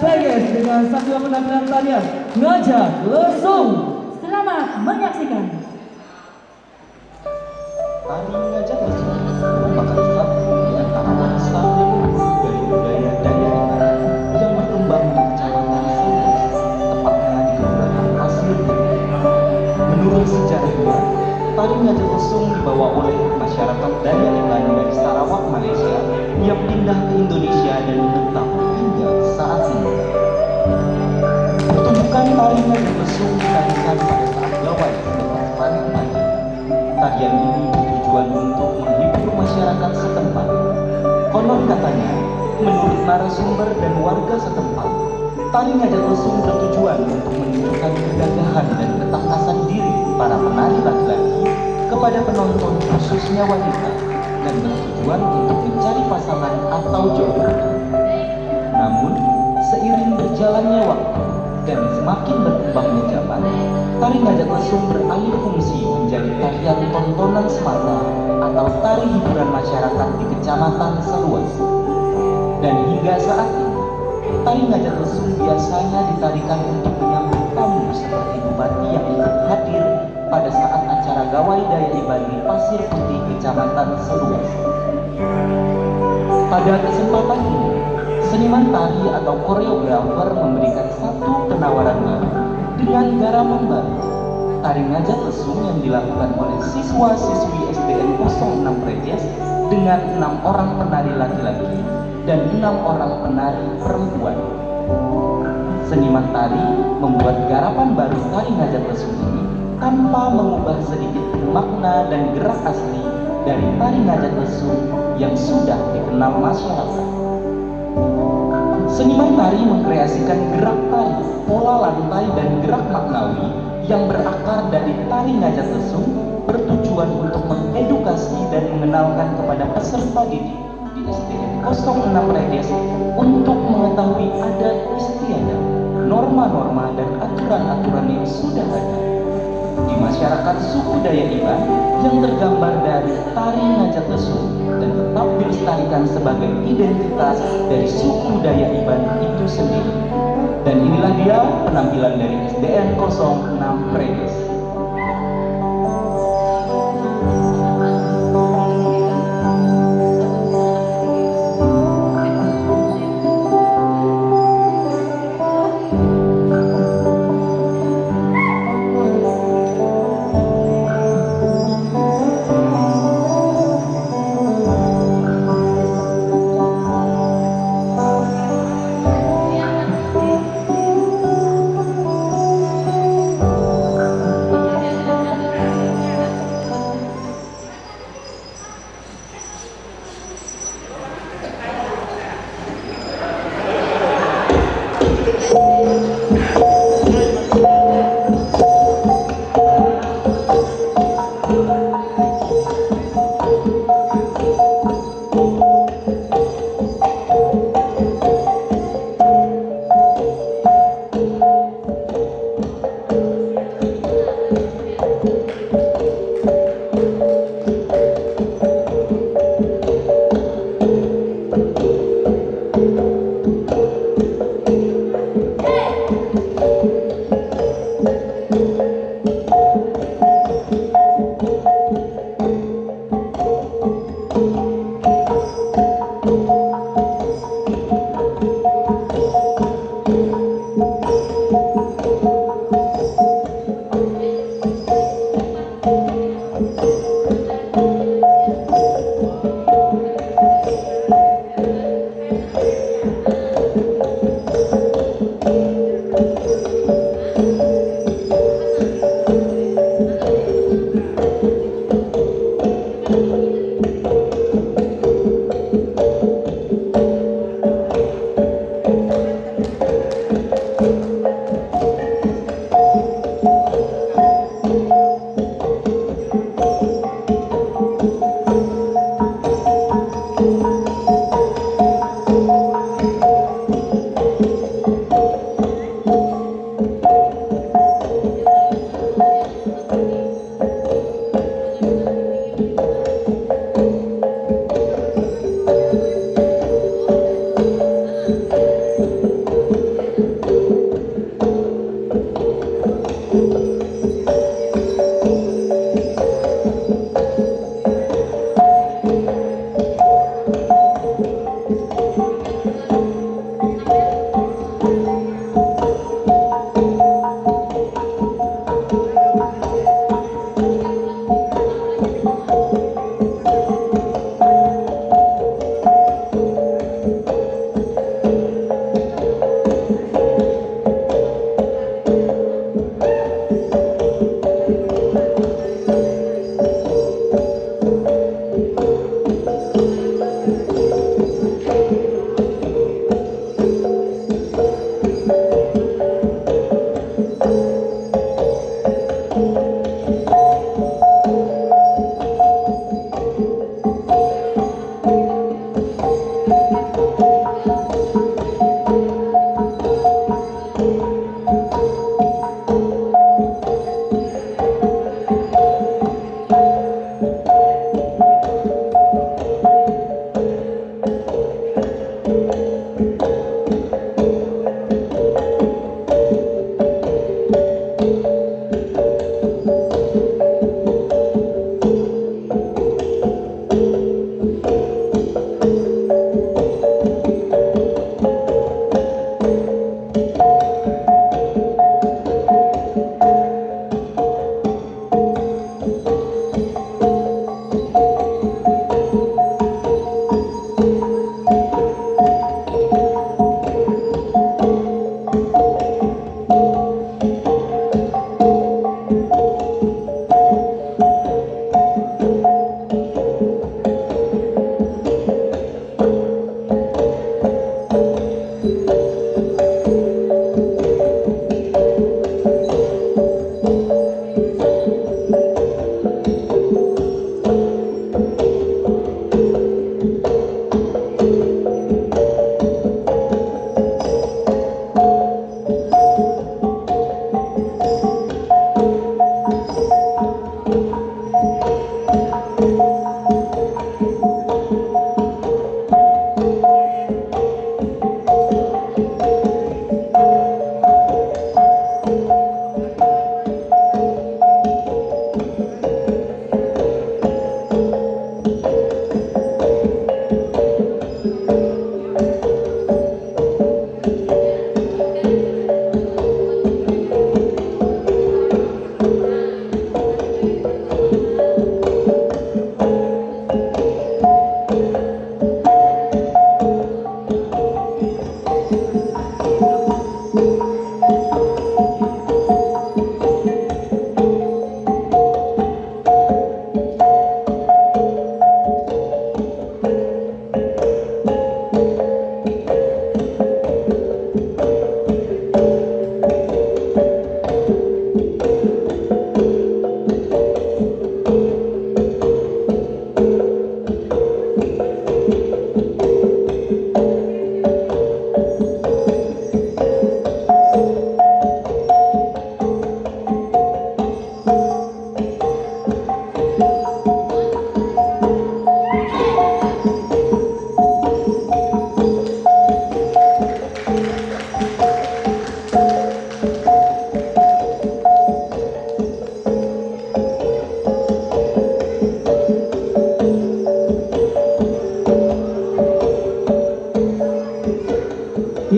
Vegas dengan satu penampilan tarian ngajak lesung. Selamat menyaksikan. Tari ngajak lesung merupakan satu di antara warisan leluhur dari budaya Dayak yang berkembang di Kecamatan Sindres, tepatnya di Kelurahan Pasir. Menurut sejarahnya, tari ngajak lesung dibawa oleh masyarakat Dayak dari Sarawak, Malaysia yang pindah ke Indonesia dan menetap saat ini. Pertunjukan tari ngajak lesung ditarikan pada saat gawai selepas panen padi. Tarian ini bertujuan untuk menghibur masyarakat setempat. Konon katanya, menurut narasumber dan warga setempat, tari ngajak lesung bertujuan untuk menunjukkan kegagahan dan ketangkasan diri para penari laki-laki kepada penonton khususnya wanita dan bertujuan untuk mencari pasangan atau jodoh. Namun, seiring berjalannya waktu dan semakin berkembangnya zaman, tari ngajak lesung beralih fungsi menjadi tarian tontonan semata atau tari hiburan masyarakat di kecamatan seluas. Dan hingga saat ini, tari ngajak lesung biasanya ditarikan untuk menyambut tamu seperti bupati yang ikut hadir pada saat acara gawai daya iban di Pasir Putih, Kecamatan Seluas. Pada kesempatan ini, seniman tari atau koreografer memberikan satu penawaran baru dengan garapan baru. Tari ngajak lesung yang dilakukan oleh siswa-siswi SDN 06 Prejes dengan enam orang penari laki-laki dan enam orang penari perempuan. Seniman tari membuat garapan baru tari ngajak lesung ini tanpa mengubah sedikit makna dan gerak asli dari tari ngajak lesung yang sudah dikenal masyarakat. Seniman tari mengkreasikan gerak tari, pola lantai dan gerak maknawi yang berakar dari tari ngajak lesung bertujuan untuk mengedukasi dan mengenalkan kepada peserta didik di SDN 06 Redes untuk mengetahui adat istiadat, norma-norma dan aturan-aturan yang sudah ada. Di masyarakat suku Dayak Iban yang tergambar dari tari ngajak lesung dan tetap dilestarikan sebagai identitas dari suku Dayak Iban itu sendiri. Dan inilah dia penampilan dari SDN 06 Predes.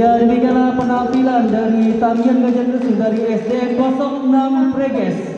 Ya demikianlah penampilan dari tarian gajah lesung dari SDN 06 Preges